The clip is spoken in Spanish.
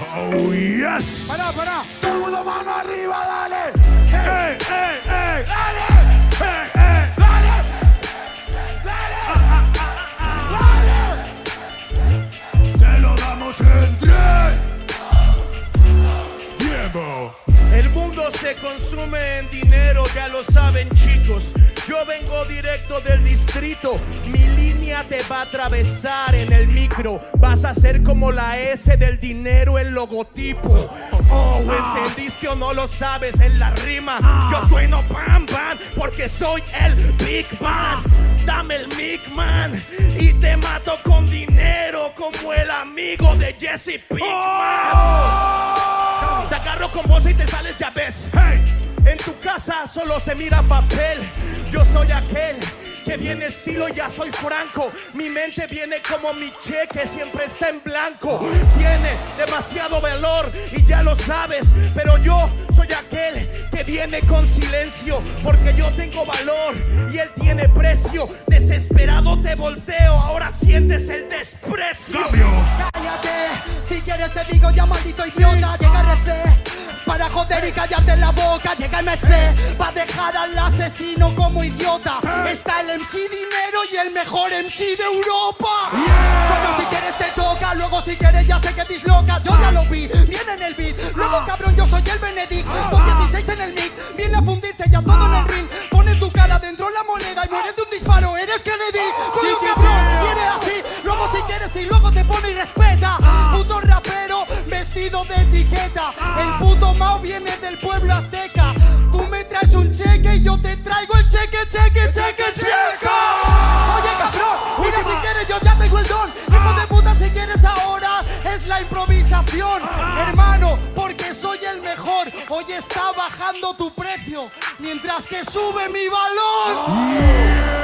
Oh, yes. Pará, pará. Todo el mundo mano arriba, dale. ¡Ey, ey, ey! Dale. ¡Ey, ey! Dale. Dale. Te lo damos en. Tiempo. El mundo se consume en dinero, ya lo saben chicos. Yo vengo directo del distrito, mi línea te va a atravesar en el micro. Vas a ser como la S del dinero, el logotipo. Oh, ¿entendiste o no lo sabes en la rima? Yo sueno pam pam porque soy el Big Man. Dame el Big Man y te mato con dinero como el amigo de Jesse Pinkman. Te agarro con bolsa y te sales, ya tu casa solo se mira papel. Yo soy aquel que viene estilo, ya soy franco. Mi mente viene como mi cheque, siempre está en blanco. Tiene demasiado valor y ya lo sabes. Pero yo soy aquel que viene con silencio. Porque yo tengo valor y él tiene precio. Desesperado te volteo, ahora sientes el desprecio. Cambio. Cállate, si quieres te digo ya maldito idiota Llega RC para joder y callarte la boca Llega MC para dejar al asesino como idiota. Está el MC Dinero y el mejor MC de Europa. Si quieres te toca, luego si quieres ya sé que disloca. Yo ya lo vi, viene en el beat. Luego cabrón yo soy el Benedict. Con 16 en el mic, viene a fundirte ya todo en el ring Pone tu cara dentro la moneda y muere de un disparo. Eres Kennedy, todo cabrón, viene así. Luego si quieres y luego te pone y respeta. Puto rapero vestido de etiqueta. El puto Mao viene del pueblo cheque, cheque, cheque, cheque Oye cabrón, mira si quieres yo ya tengo el don. Hijo de puta si quieres ahora es la improvisación. Hermano, porque soy el mejor. Hoy está bajando tu precio Mientras que sube mi valor